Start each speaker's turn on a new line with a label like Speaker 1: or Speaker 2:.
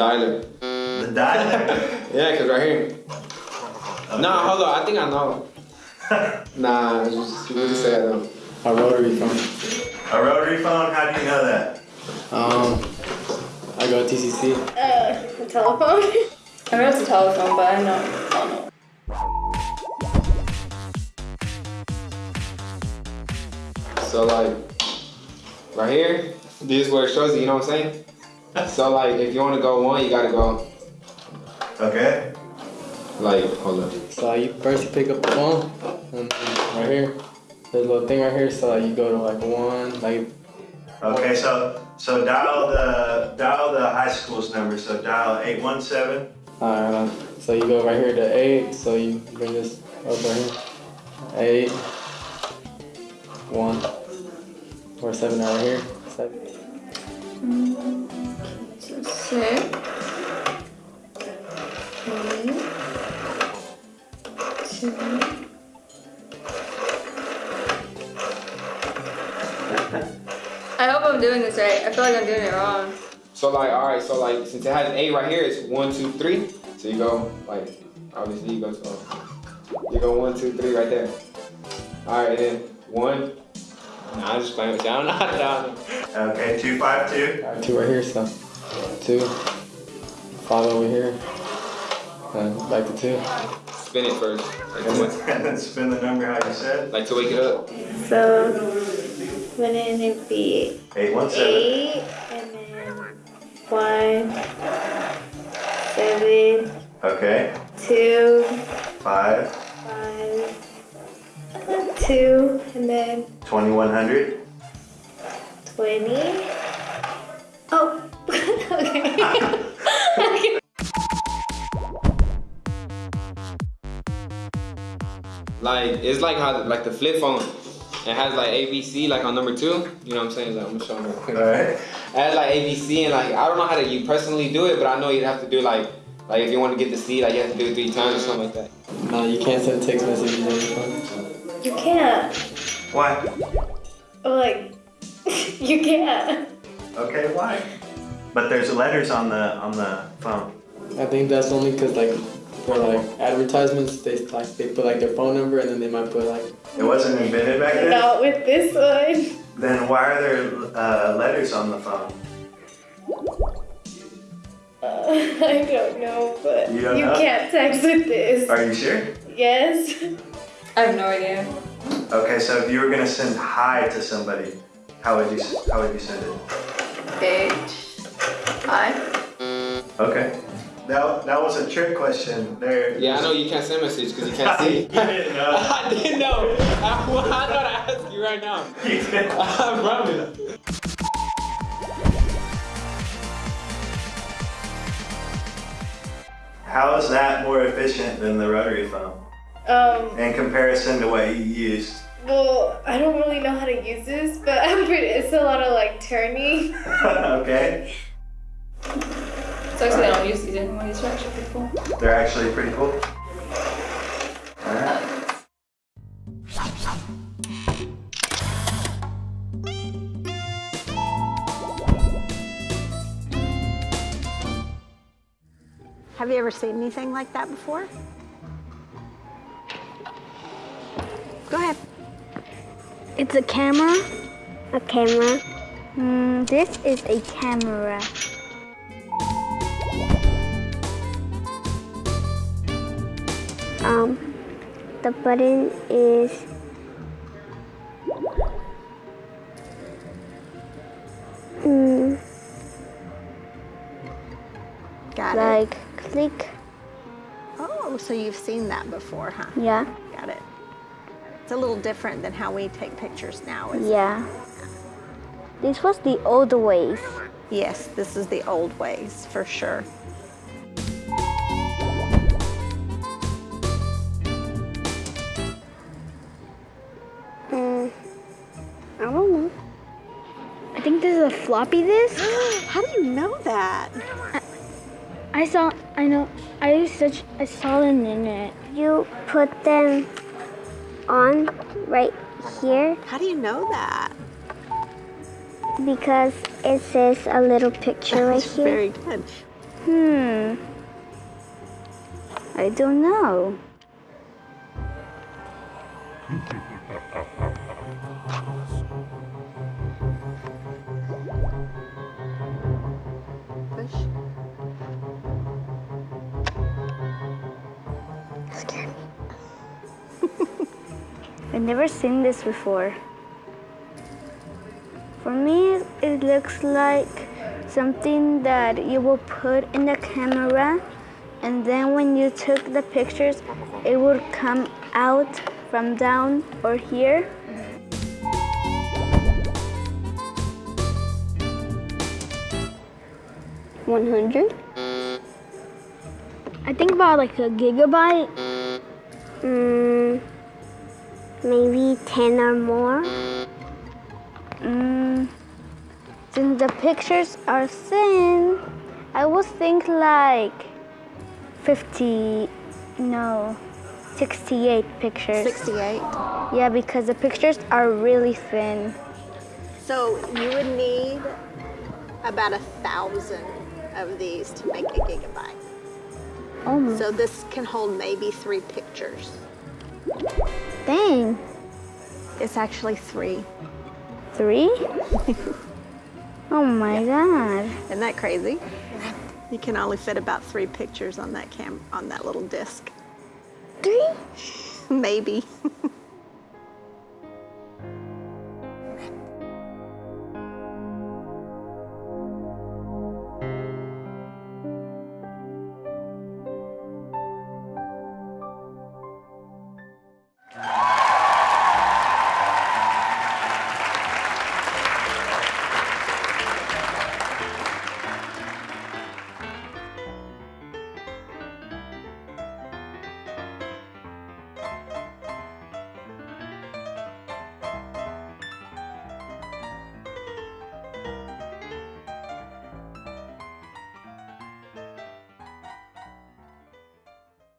Speaker 1: dialer.
Speaker 2: The dialer?
Speaker 1: yeah, cause right here. Okay. Nah, hold on. I think I know. nah, you just really say I don't.
Speaker 3: A rotary phone.
Speaker 2: A rotary phone? How do you know that?
Speaker 3: Um, I go to TCC.
Speaker 4: Uh, a telephone. I know it's a telephone, but I know. I don't know.
Speaker 1: So like, right here, this is where it shows you, you know what I'm saying? So like, if you want to go one, you gotta go.
Speaker 2: Okay.
Speaker 1: Like, hold up.
Speaker 3: So you first you pick up the phone, and right here, there's a little thing right here. So you go to like one, like.
Speaker 2: Okay, so so dial the dial the high school's number. So dial eight one seven.
Speaker 3: Alright, so you go right here to eight. So you bring this up right here. Eight. One. Or seven right here. Seven.
Speaker 4: So six. Three. Two. I hope I'm doing this right. I feel like I'm doing it wrong.
Speaker 1: So like, all right, so like, since it has an eight right here, it's one, two, three. So you go like, obviously you go, so you go one, two, three right there. All right, then one. Nah, I'm just playing with you. I don't know how to down.
Speaker 2: Okay, two five two.
Speaker 3: Two right here. So two. Five over here. And back to two.
Speaker 1: Spin it first. Like,
Speaker 2: And then, and then spin the number how you said.
Speaker 1: like to wake it up.
Speaker 4: So, wouldn't it be
Speaker 2: Eight one seven.
Speaker 4: eight and then one, seven,
Speaker 2: Okay.
Speaker 4: two,
Speaker 2: Five.
Speaker 4: five, two, and then
Speaker 2: Twenty one hundred.
Speaker 4: 20. Oh, okay. okay.
Speaker 1: Like it's like how like the flip phone. It has like ABC like on number two. You know what I'm saying? Like I'm gonna show you. real quick.
Speaker 2: Alright.
Speaker 1: It has like ABC and like I don't know how to you personally do it, but I know you'd have to do like like if you want to get the C, like you have to do it three times or something like that.
Speaker 3: No, you can't send text messages on your phone.
Speaker 4: You can't.
Speaker 2: Why?
Speaker 4: Oh, like, you can't.
Speaker 2: Okay, why? But there's letters on the on the phone.
Speaker 3: I think that's only because like for like advertisements, they like they put like their phone number and then they might put like
Speaker 2: It wasn't invented back then.
Speaker 4: Not with this one.
Speaker 2: Then why are there uh, letters on the phone?
Speaker 4: Uh, I don't know, but
Speaker 2: You don't know?
Speaker 4: can't text with this.
Speaker 2: Are you sure?
Speaker 4: Yes. I have no idea.
Speaker 2: Okay, so if you were gonna send hi to somebody, how would you how would you send it?
Speaker 4: H. I.
Speaker 2: Okay. That, that was a trick question. There.
Speaker 1: Yeah, I know you can't send message because you can't see.
Speaker 2: you didn't know.
Speaker 1: I didn't know. I, well, I thought I asked you right now.
Speaker 2: You didn't.
Speaker 1: I promise.
Speaker 2: How is that more efficient than the rotary phone
Speaker 4: Um,
Speaker 2: in comparison to what you used?
Speaker 4: well, I don't really know how to use this, but I'm pretty, it's a lot of like turning.
Speaker 2: okay.
Speaker 4: So actually I don't use these anymore, these are actually pretty cool.
Speaker 2: They're actually pretty cool. Alright.
Speaker 5: Have you ever seen anything like that before? Go ahead.
Speaker 6: It's a camera. A camera. Mm, this is a camera. Um, the button is mm,
Speaker 5: Got it.
Speaker 6: like click.
Speaker 5: Oh, so you've seen that before, huh?
Speaker 6: Yeah,
Speaker 5: Got it. It's a little different than how we take pictures now. isn't it?
Speaker 6: yeah. This was the old ways.
Speaker 5: Yes, this is the old ways for sure.
Speaker 6: Think this is a floppy disk.
Speaker 5: How do you know that?
Speaker 6: I saw, I know, I such, I saw them in it. You put them on right here
Speaker 5: How do you know that?
Speaker 6: because it says a little picture right here.
Speaker 5: very good.
Speaker 6: Hmm. I don't know. I've never seen this before. For me, it looks like something that you will put in the camera, and then when you took the pictures, it would come out from down or here. One hundred. I think about like a gigabyte. Mm, maybe 10 or more. Mm, since the pictures are thin, I would think like 50, no, 68 pictures.
Speaker 5: 68.
Speaker 6: Yeah, because the pictures are really thin.
Speaker 5: So you would need about a thousand of these to make a gigabyte.
Speaker 6: Oh,
Speaker 5: So this can hold maybe three pictures.
Speaker 6: Dang.
Speaker 5: It's actually three.
Speaker 6: Three? oh my god.
Speaker 5: Isn't that crazy? You can only fit about three pictures on that cam on that little disc.
Speaker 6: Three?
Speaker 5: maybe.